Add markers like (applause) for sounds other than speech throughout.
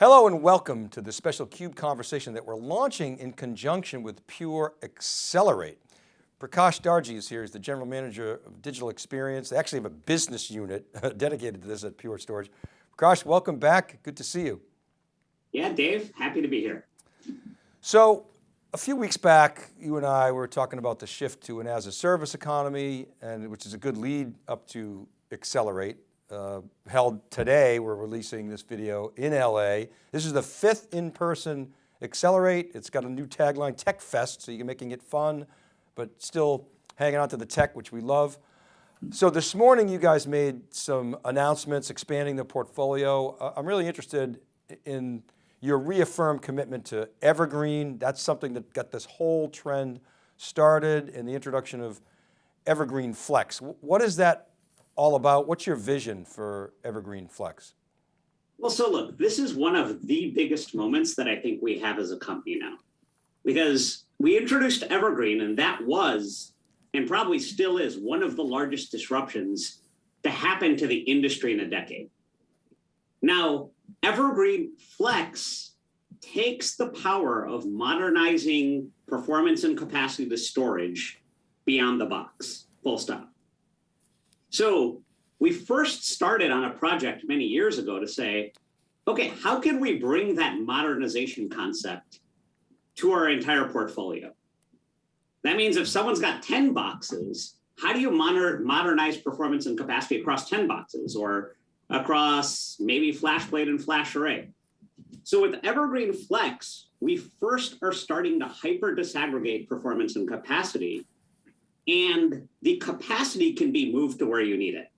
Hello and welcome to the special CUBE conversation that we're launching in conjunction with Pure Accelerate. Prakash Darji is here, he's the General Manager of Digital Experience. They actually have a business unit (laughs) dedicated to this at Pure Storage. Prakash, welcome back, good to see you. Yeah, Dave, happy to be here. So a few weeks back, you and I were talking about the shift to an as a service economy, and which is a good lead up to Accelerate uh, held today. We're releasing this video in LA. This is the fifth in-person Accelerate. It's got a new tagline, Tech Fest, so you're making it fun, but still hanging on to the tech, which we love. So this morning you guys made some announcements expanding the portfolio. Uh, I'm really interested in your reaffirmed commitment to Evergreen. That's something that got this whole trend started and the introduction of Evergreen Flex. What is that all about? What's your vision for Evergreen Flex? Well, so look, this is one of the biggest moments that I think we have as a company now. Because we introduced Evergreen and that was, and probably still is, one of the largest disruptions to happen to the industry in a decade. Now, Evergreen Flex takes the power of modernizing performance and capacity to storage beyond the box, full stop. So we first started on a project many years ago to say, okay, how can we bring that modernization concept to our entire portfolio? That means if someone's got 10 boxes, how do you modernize performance and capacity across 10 boxes or across maybe FlashBlade and FlashArray? So with Evergreen Flex, we first are starting to hyper disaggregate performance and capacity and the capacity can be moved to where you need it.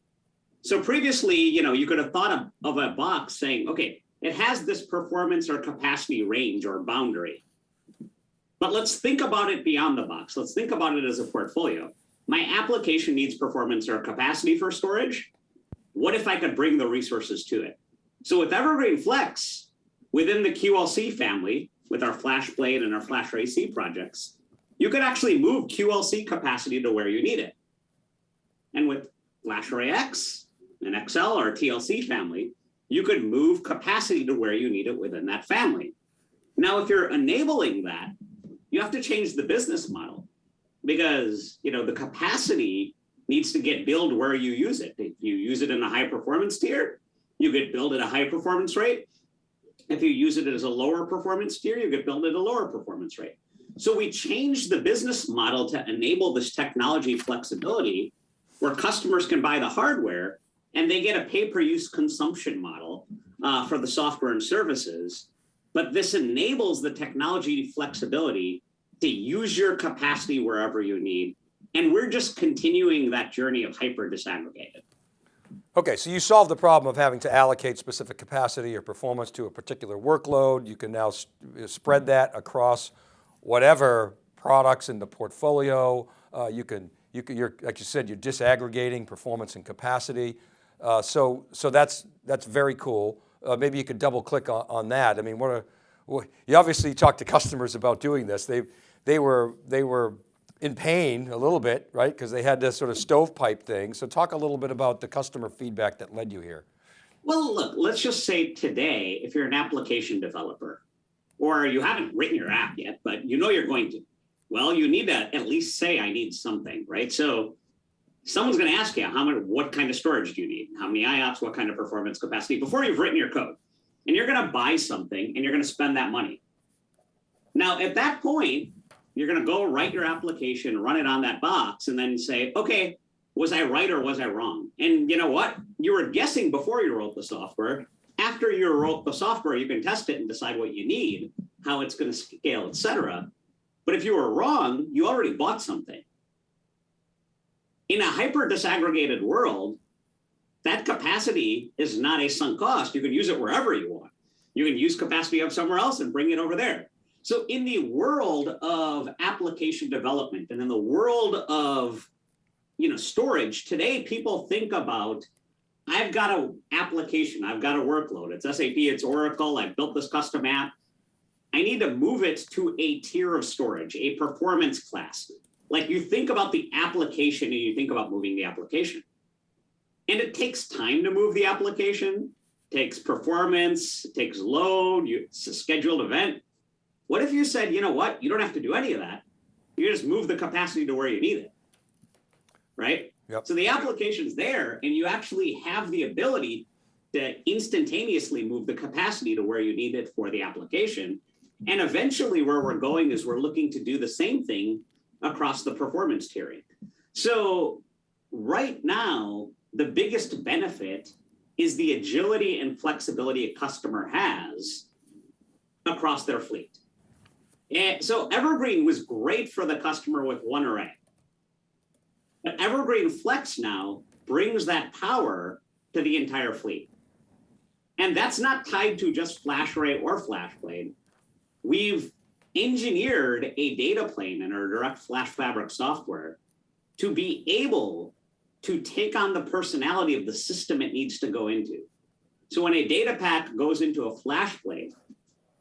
So previously, you know, you could have thought of, of a box saying, okay, it has this performance or capacity range or boundary. But let's think about it beyond the box. Let's think about it as a portfolio. My application needs performance or capacity for storage. What if I could bring the resources to it? So with Evergreen Flex, within the QLC family, with our FlashBlade and our FlashArray//C projects, you could actually move QLC capacity to where you need it. And with FlashArray//X and XL or TLC family, you could move capacity to where you need it within that family. Now, if you're enabling that, you have to change the business model because you know the capacity needs to get billed where you use it. If you use it in a high performance tier, you get billed at a high performance rate. If you use it as a lower performance tier, you get billed at a lower performance rate. So we changed the business model to enable this technology flexibility where customers can buy the hardware and they get a pay-per-use consumption model uh, for the software and services. But this enables the technology flexibility to use your capacity wherever you need. And we're just continuing that journey of hyper disaggregated. Okay, so you solved the problem of having to allocate specific capacity or performance to a particular workload. You can now spread that across whatever products in the portfolio. Uh, you can, you can, you're, like you said, you're disaggregating performance and capacity. Uh, so, so that's, that's very cool. Uh, maybe you could double click on, on that. I mean, what well, you obviously talked to customers about doing this. They, they were, they were in pain a little bit, right? Because they had this sort of stovepipe thing. So talk a little bit about the customer feedback that led you here. Well, look, let's just say today, if you're an application developer, or you haven't written your app yet, but you know you're going to. Well, you need to at least say, I need something, right? So someone's going to ask you, how many, what kind of storage do you need? How many IOPS, what kind of performance capacity before you've written your code. And you're going to buy something and you're going to spend that money. Now, at that point, you're going to go write your application, run it on that box, and then say, okay, was I right or was I wrong? And you know what? You were guessing before you wrote the software, after you wrote the software, you can test it and decide what you need, how it's going to scale, etc. But if you were wrong, you already bought something. In a hyper disaggregated world, that capacity is not a sunk cost. You can use it wherever you want. You can use capacity of somewhere else and bring it over there. So in the world of application development and in the world of you know, storage, today people think about I've got an application, I've got a workload. It's SAP, it's Oracle, I've built this custom app. I need to move it to a tier of storage, a performance class. Like you think about the application and you think about moving the application. And it takes time to move the application. takes performance, takes load, you, it's a scheduled event. What if you said, you know what, you don't have to do any of that. You just move the capacity to where you need it. Right? Yep. So the application's there and you actually have the ability to instantaneously move the capacity to where you need it for the application. And eventually where we're going is we're looking to do the same thing across the performance tiering. So right now, the biggest benefit is the agility and flexibility a customer has across their fleet. And so Evergreen was great for the customer with one array. But Evergreen Flex now brings that power to the entire fleet. And that's not tied to just FlashArray or FlashBlade. We've engineered a data plane in our Direct Flash Fabric software to be able to take on the personality of the system it needs to go into. So when a data pack goes into a FlashBlade,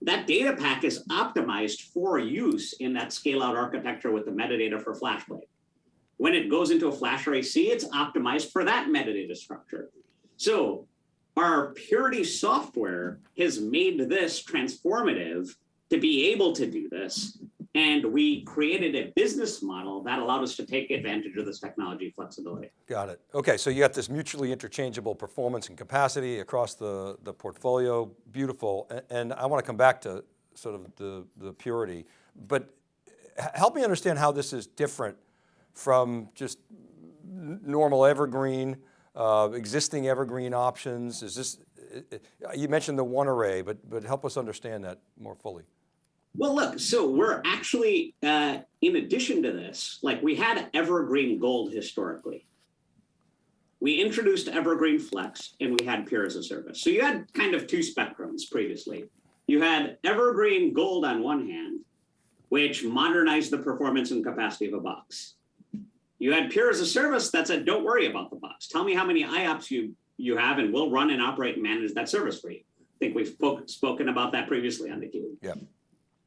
that data pack is optimized for use in that scale out architecture with the metadata for FlashBlade. When it goes into a FlashArray//C, it's optimized for that metadata structure. So our Purity software has made this transformative to be able to do this. And we created a business model that allowed us to take advantage of this technology flexibility. Got it. Okay, so you got this mutually interchangeable performance and capacity across the, the portfolio, beautiful. And, and I want to come back to sort of the, the purity, but help me understand how this is different from just normal evergreen, uh, existing evergreen options. Is this, you mentioned the one array, but, but help us understand that more fully. Well, look, so we're actually, uh, in addition to this, like we had Evergreen Gold historically. We introduced Evergreen Flex and we had Pure as a service. So you had kind of two spectrums previously. You had Evergreen Gold on one hand, which modernized the performance and capacity of a box. You had Pure as a service that said, don't worry about the box. Tell me how many IOPS you, you have and we'll run and operate and manage that service for you. I think we've spoke, spoken about that previously on the Cube. Yeah.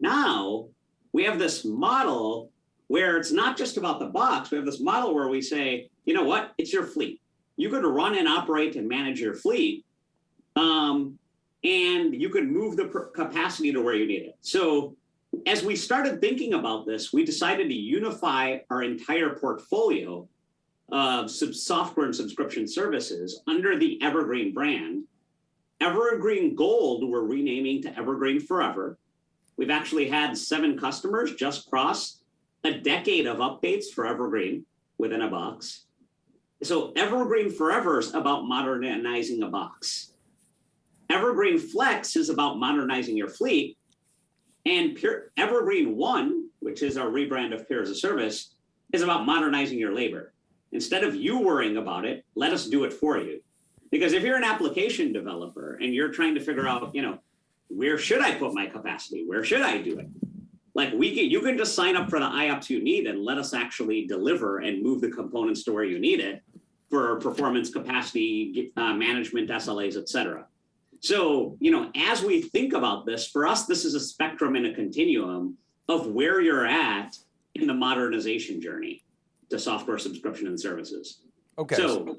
Now we have this model where it's not just about the box. We have this model where we say, you know what, it's your fleet. You could run and operate and manage your fleet. Um, and you could move the capacity to where you need it. So as we started thinking about this, we decided to unify our entire portfolio of software and subscription services under the Evergreen brand. Evergreen Gold, we're renaming to Evergreen Forever. We've actually had seven customers just cross a decade of updates for Evergreen within a box. So Evergreen Forever is about modernizing a box. Evergreen Flex is about modernizing your fleet. And Pure, Evergreen One, which is our rebrand of Pure as a Service, is about modernizing your labor. Instead of you worrying about it, let us do it for you. Because if you're an application developer and you're trying to figure out, you know, where should I put my capacity? Where should I do it? Like we can, you can just sign up for the IOPS you need and let us actually deliver and move the components to where you need it for performance capacity uh, management, SLAs, et cetera. So, you know, as we think about this, for us, this is a spectrum and a continuum of where you're at in the modernization journey to software subscription and services. Okay. So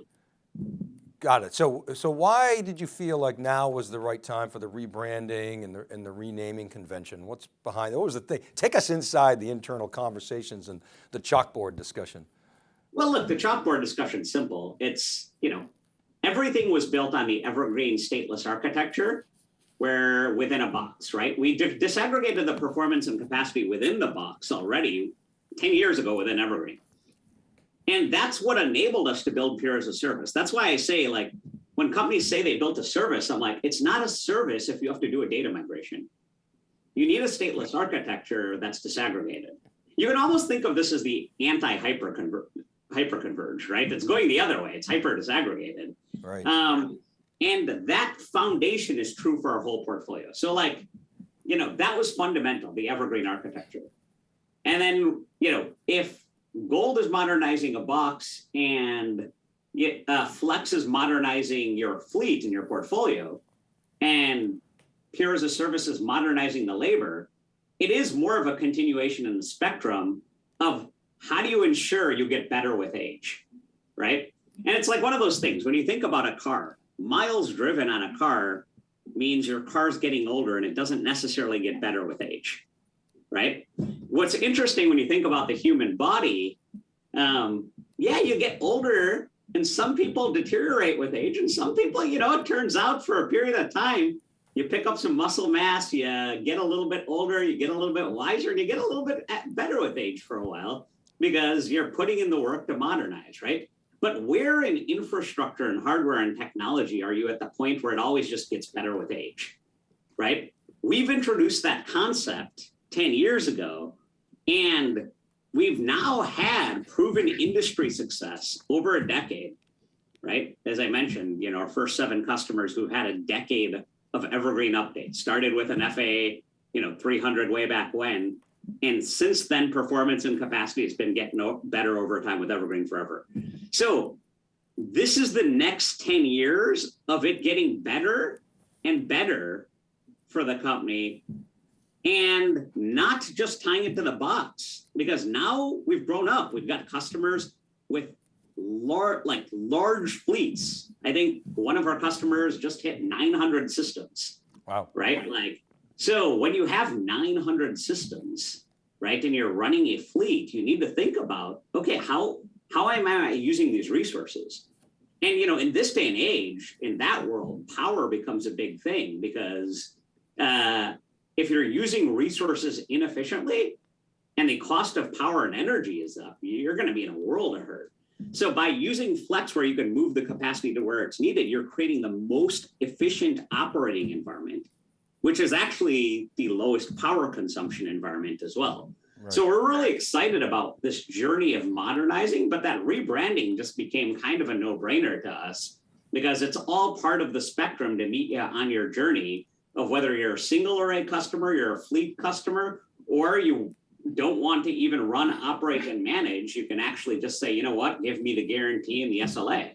Got it. So, so why did you feel like now was the right time for the rebranding and the, and the renaming convention? What's behind, what was the thing? Take us inside the internal conversations and the chalkboard discussion. Well, look, the chalkboard discussion's simple. It's, you know, everything was built on the evergreen stateless architecture where within a box, right? We disaggregated the performance and capacity within the box already 10 years ago within Evergreen. And that's what enabled us to build Pure as a service. That's why I say like, when companies say they built a service, I'm like, it's not a service if you have to do a data migration. You need a stateless architecture that's disaggregated. You can almost think of this as the anti-hyper hyperconverge, right? It's going the other way. It's hyper disaggregated. Right. Um, and that foundation is true for our whole portfolio. So like, you know, that was fundamental, the evergreen architecture. And then, you know, if Gold is modernizing a box and uh, Flex is modernizing your fleet and your portfolio, and Pure as a Service is modernizing the labor, it is more of a continuation in the spectrum of how do you ensure you get better with age, right? And it's like one of those things when you think about a car, miles driven on a car means your car's getting older and it doesn't necessarily get better with age, right? What's interesting when you think about the human body, um, yeah, you get older and some people deteriorate with age and some people, you know, it turns out for a period of time, you pick up some muscle mass, you get a little bit older, you get a little bit wiser, and you get a little bit better with age for a while because you're putting in the work to modernize, right? But where in infrastructure and hardware and technology are you at the point where it always just gets better with age, right? We've introduced that concept 10 years ago, and we've now had proven industry success over a decade, right? As I mentioned, you know, our first seven customers who've had a decade of evergreen updates started with an FAA, you know, 300 way back when, and since then, performance and capacity has been getting better over time with Evergreen Forever. So this is the next 10 years of it getting better and better for the company and not just tying it to the box because now we've grown up. We've got customers with large, like large fleets. I think one of our customers just hit 900 systems. Wow. Right. Like so when you have 900 systems, right, and you're running a fleet, you need to think about, okay, how, how am I using these resources? And, you know, in this day and age, in that world, power becomes a big thing because uh, if you're using resources inefficiently and the cost of power and energy is up, you're going to be in a world of hurt. So by using flex where you can move the capacity to where it's needed, you're creating the most efficient operating environment which is actually the lowest power consumption environment as well. Right. So we're really excited about this journey of modernizing, but that rebranding just became kind of a no brainer to us because it's all part of the spectrum to meet you on your journey of whether you're a single array customer, you're a fleet customer, or you don't want to even run, operate, and manage, you can actually just say, you know what, give me the guarantee and the SLA.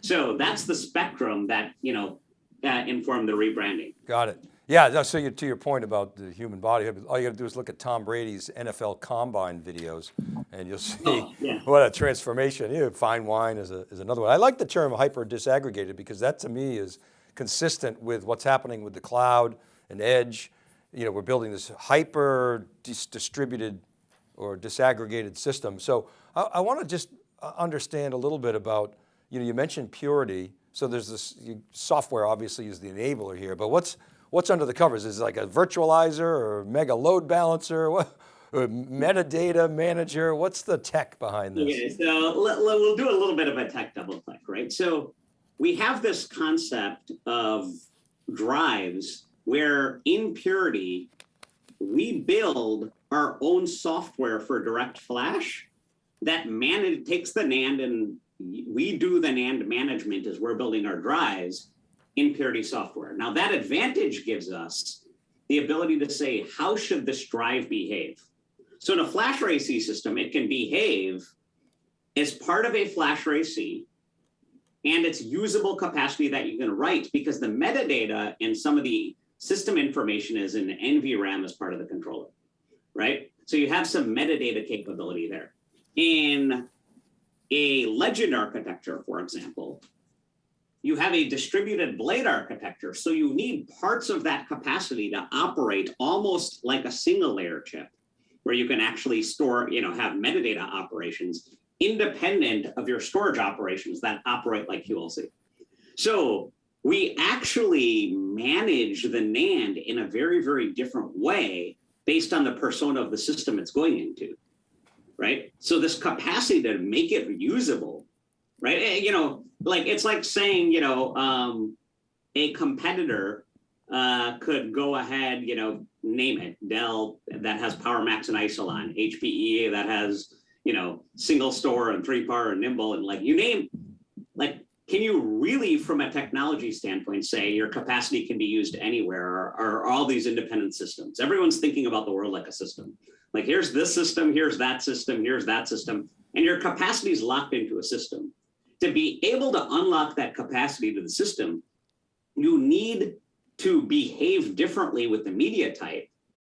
So that's the spectrum that, you know, uh, informed the rebranding. Got it. Yeah, so you, to your point about the human body, all you got to do is look at Tom Brady's NFL Combine videos, and you'll see oh, yeah. what a transformation. You know, fine wine is, a, is another one. I like the term hyper disaggregated because that to me is consistent with what's happening with the cloud and edge. You know, we're building this hyper dis distributed or disaggregated system. So I, I want to just uh, understand a little bit about, you know, you mentioned purity. So there's this you, software obviously is the enabler here, but what's what's under the covers? Is it like a virtualizer or mega load balancer? What, metadata manager? What's the tech behind this? Okay, so we'll do a little bit of a tech double click, right? So we have this concept of drives where in Purity, we build our own software for direct flash that manage takes the NAND and we do the NAND management as we're building our drives in Purity software. Now that advantage gives us the ability to say, how should this drive behave? So in a FlashArray//C system, it can behave as part of a FlashArray//C and its usable capacity that you can write because the metadata and some of the system information is in NVRAM as part of the controller, right? So you have some metadata capability there. In a legend architecture, for example, you have a distributed blade architecture. So you need parts of that capacity to operate almost like a single layer chip where you can actually store, you know, have metadata operations independent of your storage operations that operate like QLC. So we actually manage the NAND in a very, very different way based on the persona of the system it's going into, right? So this capacity to make it usable, right? Eh, you know, like it's like saying, you know, um, a competitor uh, could go ahead, you know, name it, Dell that has PowerMax and Isilon, HPE that has, you know, single store and 3PAR and nimble and like you name, like, can you really from a technology standpoint say your capacity can be used anywhere or, or all these independent systems? Everyone's thinking about the world like a system. Like here's this system, here's that system, here's that system, and your capacity is locked into a system to be able to unlock that capacity to the system, you need to behave differently with the media type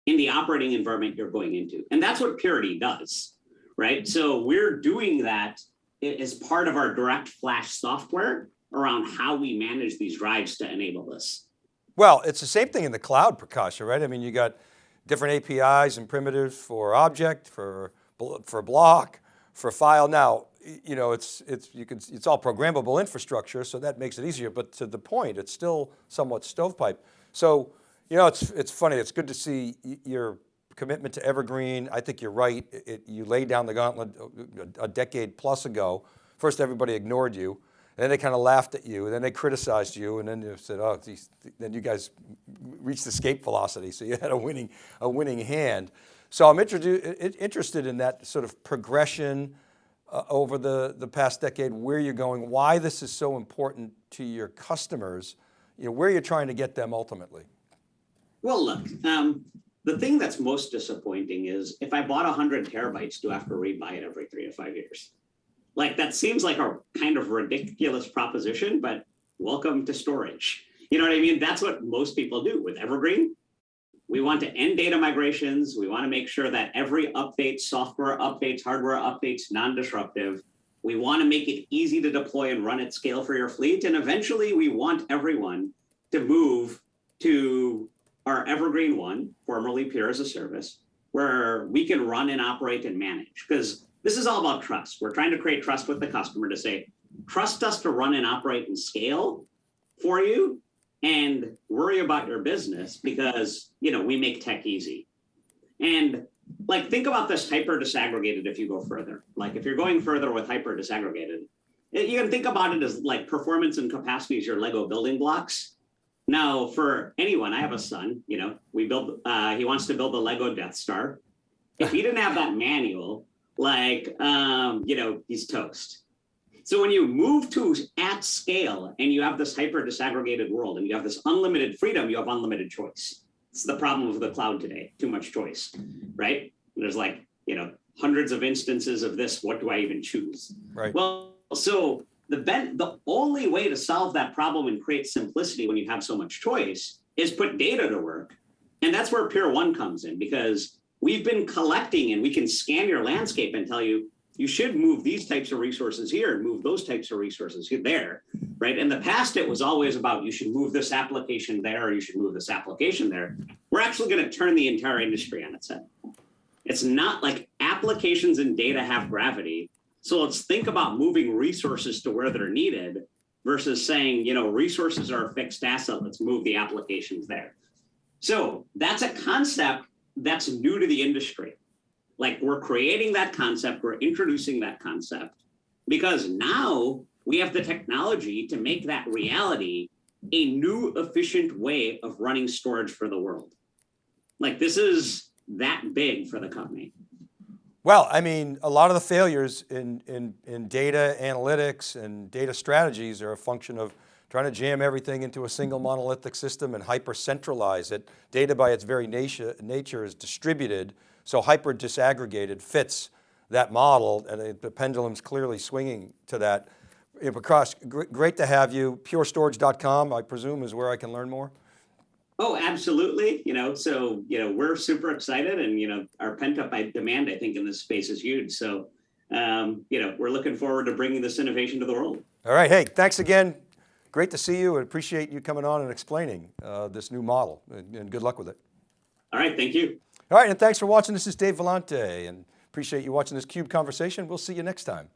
in the operating environment you're going into. And that's what Purity does, right? So we're doing that as part of our direct flash software around how we manage these drives to enable this. Well, it's the same thing in the cloud, Prakasha, right? I mean, you got different APIs and primitives for object, for, for block, for file. Now, you know, it's, it's, you can, it's all programmable infrastructure, so that makes it easier, but to the point, it's still somewhat stovepipe. So, you know, it's, it's funny, it's good to see your commitment to Evergreen. I think you're right. It, you laid down the gauntlet uh, a, a decade plus ago. First, everybody ignored you. And then they kind of laughed at you, and then they criticized you, and then you said, "Oh," these, then you guys reached escape velocity, so you had a winning, a winning hand. So I'm interested in that sort of progression uh, over the, the past decade, where you're going, why this is so important to your customers, you know, where you're trying to get them ultimately. Well, look, um, the thing that's most disappointing is if I bought 100 terabytes, do I have to rebuy it every three to five years? Like that seems like a kind of ridiculous proposition, but welcome to storage. You know what I mean? That's what most people do with Evergreen. We want to end data migrations. We want to make sure that every update, software updates, hardware updates, non-disruptive. We want to make it easy to deploy and run at scale for your fleet. And eventually we want everyone to move to our Evergreen One, formerly Pure as a Service, where we can run and operate and manage. Because this is all about trust. We're trying to create trust with the customer to say, trust us to run and operate and scale for you and worry about your business because you know we make tech easy. And like think about this hyper disaggregated if you go further. Like if you're going further with hyper disaggregated, you can think about it as like performance and capacity as your Lego building blocks. Now, for anyone, I have a son, you know, we build, uh, he wants to build a Lego Death Star. If he didn't have that manual, like, um, you know, he's toast. So when you move to at scale and you have this hyper disaggregated world and you have this unlimited freedom, you have unlimited choice. It's the problem of the cloud today, too much choice, right? There's like, you know, hundreds of instances of this. What do I even choose? Right. Well, so the ben- the only way to solve that problem and create simplicity when you have so much choice is put data to work. And that's where Pure1 comes in because we've been collecting and we can scan your landscape and tell you you should move these types of resources here and move those types of resources here there, right? In the past, it was always about you should move this application there or you should move this application there. We're actually going to turn the entire industry on its head. It's not like applications and data have gravity. So let's think about moving resources to where they're needed versus saying, you know, resources are a fixed asset. Let's move the applications there. So that's a concept that's new to the industry. Like we're creating that concept, we're introducing that concept because now we have the technology to make that reality a new efficient way of running storage for the world. Like this is that big for the company. Well, I mean, a lot of the failures in, in, in data analytics and data strategies are a function of trying to jam everything into a single monolithic system and hyper centralize it. Data by its very nature, nature is distributed, so hyper disaggregated fits that model and it- the pendulum's clearly swinging to that. Prakash, great to have you. Purestorage.com, I presume, is where I can learn more? Oh, absolutely. You know, so, you know, we're super excited and, you know, our pent up demand, I think, in this space is huge. So, um, you know, we're looking forward to bringing this innovation to the world. All right, hey, thanks again. Great to see you and appreciate you coming on and explaining uh, this new model and, and good luck with it. All right. Thank you. All right, and thanks for watching. This is Dave Vellante and appreciate you watching this CUBE conversation. We'll see you next time.